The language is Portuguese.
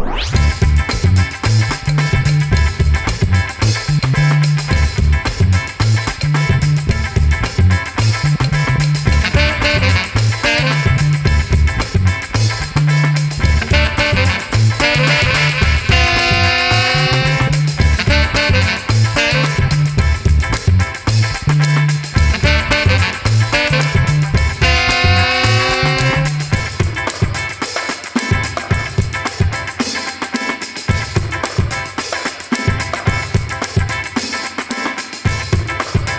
Música